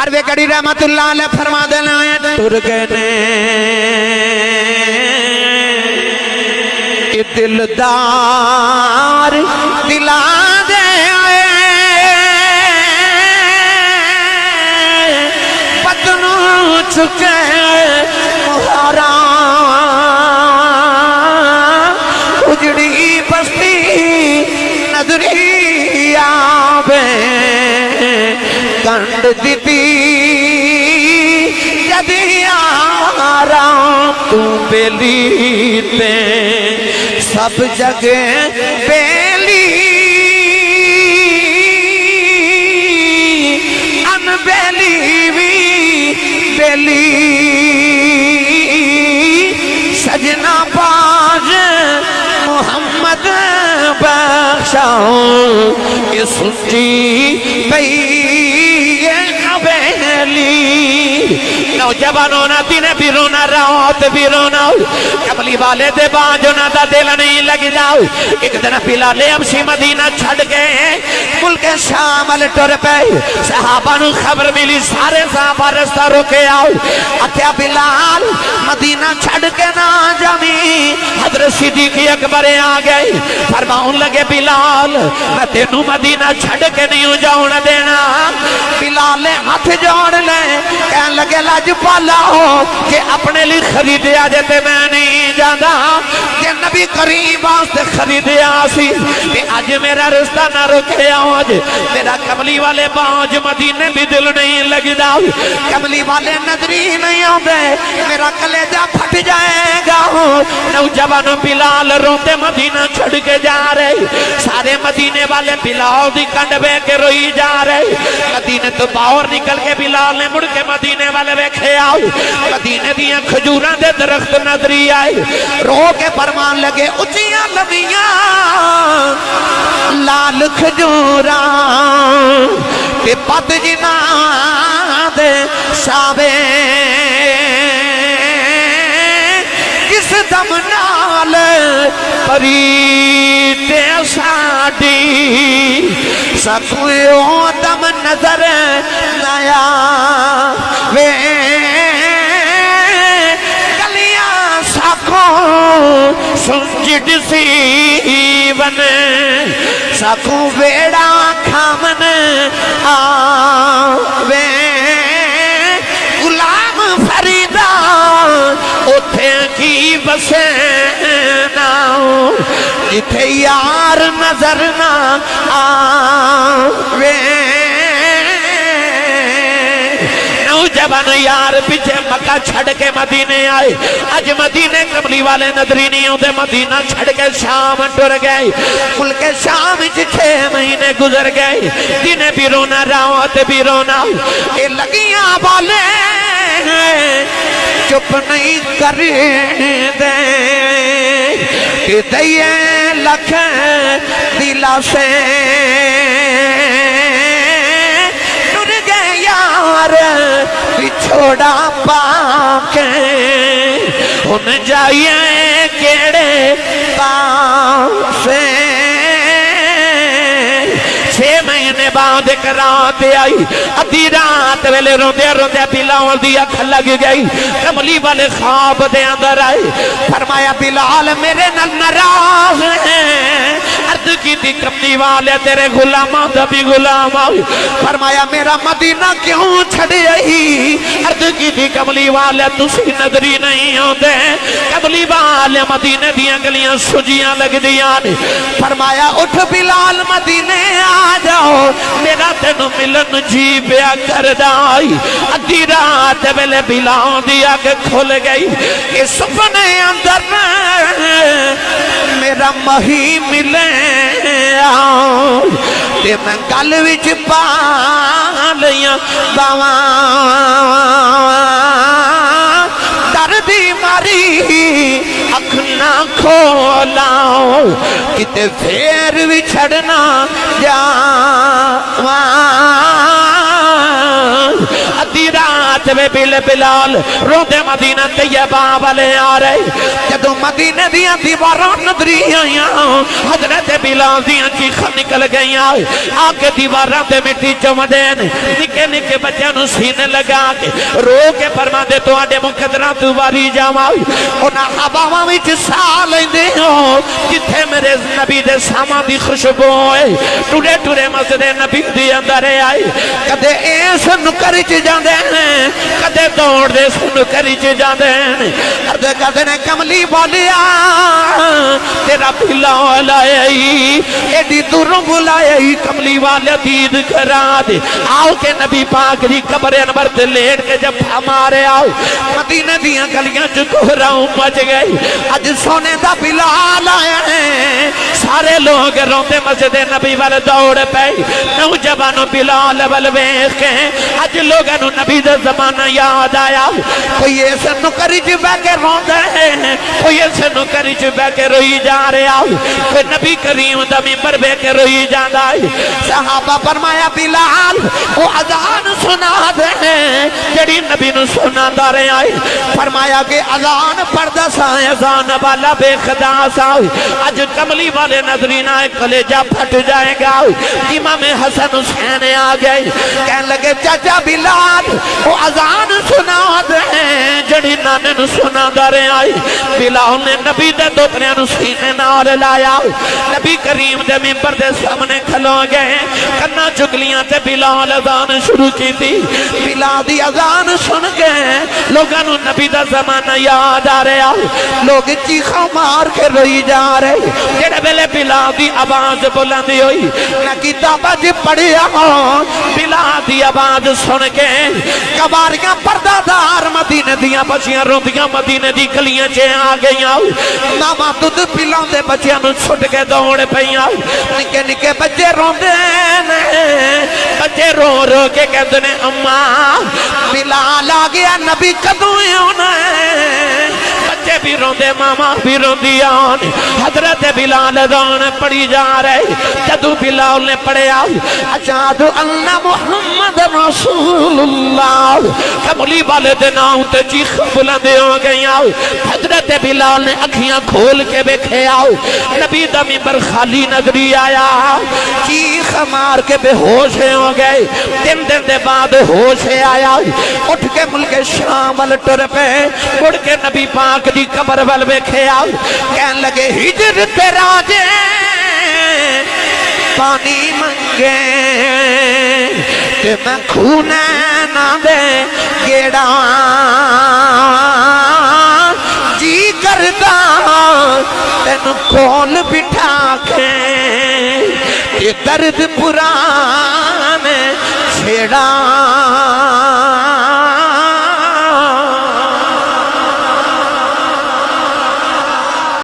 Are وے کڑی رحمت اللہ علیہ فرما دینا ہے ترگنے نے کہ دلدار دلا دے آئے۔ پتنوں چکے کنڈ دیتی جدی آرام تو بیلی تے سب جگہ بیلی ان بیلی بھی بیلی سجنا باز محمد بخشان يصدي بي علي نوجوانوں نہ دن بھی رونا رات بھی رونا کملی والے دے بانجو نہ دا دل نہیں لگ جاؤ۔ ایک دن پلالے امشی مدینہ چھڑ گئے۔ ہیں ملک شام ال ٹر پہ صحابہ نو خبر ملی، سارے صحابہ رستہ رکے آؤ۔ اتیا بلال مدینہ چھڑ کے نہ جمی حضرت صدیقی اکبر آ گئے۔ فرماؤں لگے، بلال، میں تینوں مدینہ چھڑ کے نہیں جاؤں دینا۔ بلال نے ہاتھ جوڑ لے۔ کہن لاج پالا ہو کہ اپنے لیے خریدے آجے تے میں نہیں جانا کہ نبی کریم آستے خریدے آسی کہ آج میرا رستہ نہ رکھے آج میرا کملی والے بانج مدینے بھی دل نہیں لگ جاؤ کملی والے نظری نہیں آدھے میرا کلیجہ پھٹ جائے گا نوجوان بلال روتے مدینہ چھڑ کے جا رہے سارے مدینے والے بلال دی کنڈ بے کے روئی جا رہے مدینے تو باہر نکل کے بلال نے مڑ کے مدینے والے بے ویکھے آؤ۔ مدینے دیاں کھجوراں دے درخت نظری آئے۔ رو کے فرمان لگے اچیاں لبیاں لال کھجوراں تے پت جنا دے شابے۔ کس دم نال پریتے ساڑی سکویوں دم نظر نیا وے گلیاں ساکھوں سنجد سی ون ساکھوں ویڑا کھامن آوے غلام فریدہ اتھے کی بسینا جتھے یار نظر نہ آوے۔ نوجوان یار پیچھے مکہ چھڑ کے مدینے آئے۔ اج مدینے کملی والے نظری نہیں ہوتے مدینہ چھڑ کے شام ٹر گئے۔ ملک شام چھ مہینے گزر گئے۔ دن بھی رونا، راوت بھی رونا۔ اے لگیاں والے چپ نہیں کر دے کہ دئیے لکھ دلا سے ٹر گئے یار چھوڑا پاکے ان جائیے کیڑے پاسے چھ مہینے بعد ایک رات آئی۔ ادھی رات ویلے روندے روندے بلال دی اکھ لگ گئی۔ کملی والے خواب دے اندر آئے فرمایا، بلال، میرے نل نراز ہیں عرض کی تھی، کملی والے تیرے غلامہ دبی غلام آئی۔ فرمایا، میرا مدینہ کیوں چھڑے آئی؟ عرض کی تھی، کملی والے، تسی نظری نہیں ہوتے کملی والے مدینہ دیاں گلیاں سجیاں لگ دیاں فرمایا، اٹھ بلال مدینے آ جاؤ۔ میرا تینو ملن جی بیا کر دائی ادھی رات ویلے بلاؤں دیا کہ کھل گئی۔ کہ سپنے اندر میرا مہی ملے تے میں گل وچ پا لیاں باواں دردی ماری اکھنا کھولاؤ کتے پھر بھی چھڑنا جاواں۔ ادھی رات رات میں بل بلال روتے مدینہ طیبہ والے آ رہے۔ جدو مدینہ دیا دیواراں نظری آئیاں، حضرت بلال دیا چیخا نکل گئی آ کے دیواراں تے مٹی چمدین، نکے نکے بچے نو سینے لگا کے رو کے فرما دے تو آڈے مقدرہ تو باری جامائی اونا حباوہ وچ سال دے ہو، جتھے میرے نبی دے ساما دی خوشبو ہے ٹوڑے ٹوڑے مسجد نبی دی اندر آئی کدے ایس نکری چ جاندے ہیں کدے دوڑ دے سنکری چ جاندے ہیں کدے کدے نے کملی بالیا تیرا پھلا لائے ایڈی دوروں بلائے کملی والا دید کرا دے۔ آؤ کے نبی پاک دی قبر انبر تے لیٹ کے جب ہمارے آؤ۔ مدینہ دیاں گلیاں چکو راؤں مچ گئی اج سونے دا بلال آیا ہے۔ سارے لوگ روتے مسجد نبی والے دوڑ پہ نوجوانوں بلال والویخ کے، اج لوگوں نبی دا زمانہ یاد آیا۔ کوئی ایسا نکری جو جی بے کے روندے ہیں کوئی ایسا نکری جو جی بے کے روئی جا رہے آؤ کوئی نبی کریم دا ممبر بے کے روئی جان آئی صحابہ فرمایا، بلال، وہ ازان سنا دے ہیں۔ جڑی نبی نو سنا دا رہے آئی فرمایا کہ ازان پردہ سائے ازان والا بے خدا سائے اج کملی والے نظرین آئے کلیجہ پھٹ جائے گا۔ امام حسن حسین آ گئے۔ کہنے لگے چاچا بلال، وہ ازان سنا دے جڑی نانے نو سنا دا رہے آئی۔ بلال نے نبی دے دوتنے نو سینے نال لایا۔ نبی کریم دے ممبر دے سامنے کھلو گئے۔ کنا چکلیاں تے بلال ازان شروع کی تھی بلال دی ازان سن گئے۔ لوگاں نو نبی دا زمانہ یاد آ رہا لوگ چیخا مار کے روئی جا رہے۔ جڑے بلے بلال دی آواز بلندی ہوئی۔ نہ کتابہ جی پڑھیا۔ بلال دی آواز سن کے کباریاں پردہ دار مدینہ دیاں بچیاں روندیاں مدینہ دی کلیاں چے آ گئیاں۔ ماما دودھ پلاؤں دے بچیاں نو چھٹ کے دوڑ پئیاں۔ نکے نکے بچے روندے نے۔ بچے رو رو کے کہتے نے، اماں، بلال آ گیا نبی کدوں ہونا ہے بچے بھی روندے، ماما بھی روندی آن حضرت بلال دان پڑی جا رہے۔ جدو بلال نے پڑے آؤ اجاد اللہ محمد رسول اللہ کملی والے دناؤں تے چیخ بلندے ہو گئی آؤ حضرت بلال نے اکھیاں کھول کے بیکھے آؤ نبی دمی پر خالی نظری آیا۔ چیخ مار کے بے ہوش ہو گئے۔ دن دن دے بعد ہوش آیا۔ اٹھ کے ملک شام وال ٹر پہ اڑ کے نبی پاک دی قبر وال بیکھے آؤ۔ کہن لگے، ہجر تیرا جے۔ پانی منگے۔ کہ میں کھونے نہ دے، گیڑا۔ جی کردا تین کول بٹھا کے یہ درد پرانے چھڑا